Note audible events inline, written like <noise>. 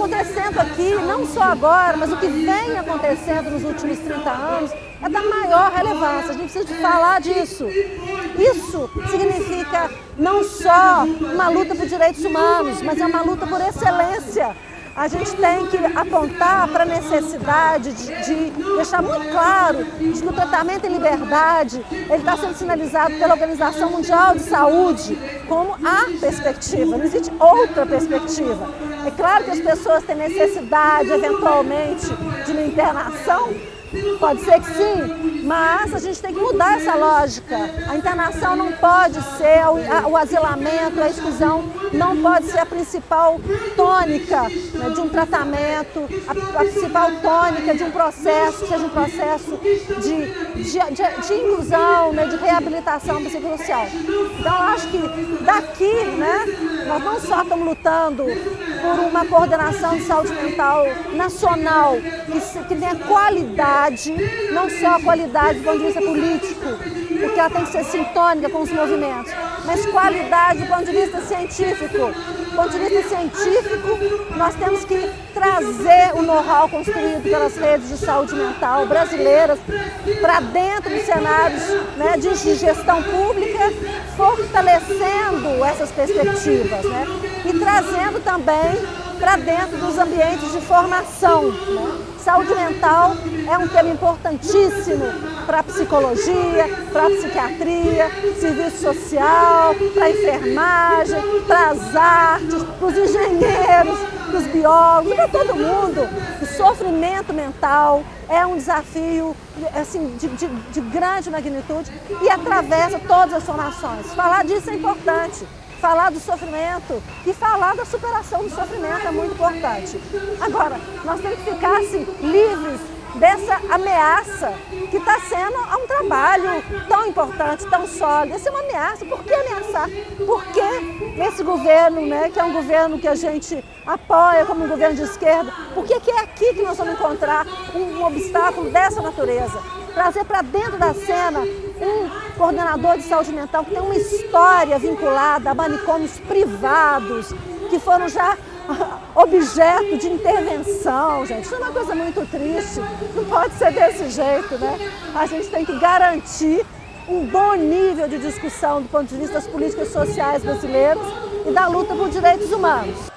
acontecendo aqui, não só agora, mas o que vem acontecendo nos últimos 30 anos, é da maior relevância. A gente precisa de falar disso. Isso significa não só uma luta por direitos humanos, mas é uma luta por excelência a gente tem que apontar para a necessidade de, de, deixar muito claro que o tratamento em liberdade ele está sendo sinalizado pela Organização Mundial de Saúde como a perspectiva, não existe outra perspectiva. É claro que as pessoas têm necessidade, eventualmente, de uma internação, Pode ser que sim, mas a gente tem que mudar essa lógica. A internação não pode ser, o, asilamento, a exclusão não pode ser a principal tônica né, de um tratamento, a, principal tônica de um processo, seja um processo de, de, de, de inclusão, né, de reabilitação psicossocial. Então, eu acho que daqui, né, nós não só estamos lutando por uma coordenação de saúde mental nacional que, que tenha qualidade, não só qualidade do ponto de vista político, porque ela tem que ser sintônica com os movimentos, mas qualidade do ponto de vista científico. Do ponto de vista científico, nós temos que trazer o know-how construído pelas redes de saúde mental brasileiras para dentro dos cenários né, de gestão pública, fortalecendo essas perspectivas né, e trazendo também para dentro dos ambientes de formação. Né? Saúde mental é um tema importantíssimo para a psicologia, para a psiquiatria, serviço social, para a enfermagem, para as artes, para os engenheiros, para os biólogos, para todo mundo. O sofrimento mental é um desafio assim, de, de, de grande magnitude e atravessa todas as formações. Falar disso é importante falar do sofrimento e falar da superação do sofrimento é muito importante. Agora, nós temos que ficar assim, livres dessa ameaça que está sendo a um trabalho tão importante, tão sólido. Essa é uma ameaça. Por que ameaçar? Por que esse governo, né, que é um governo que a gente apoia como um governo de esquerda, por que, que é aqui que nós vamos encontrar um, um obstáculo dessa natureza? Trazer para dentro da cena um coordenador de saúde mental que tem uma história vinculada a manicômios privados, que foram já <laughs> objeto de intervenção, gente. Isso é uma coisa muito triste. Não pode ser desse jeito, né? A gente tem que garantir um bom nível de discussão do ponto de vista das políticas sociais brasileiras e da luta por direitos humanos.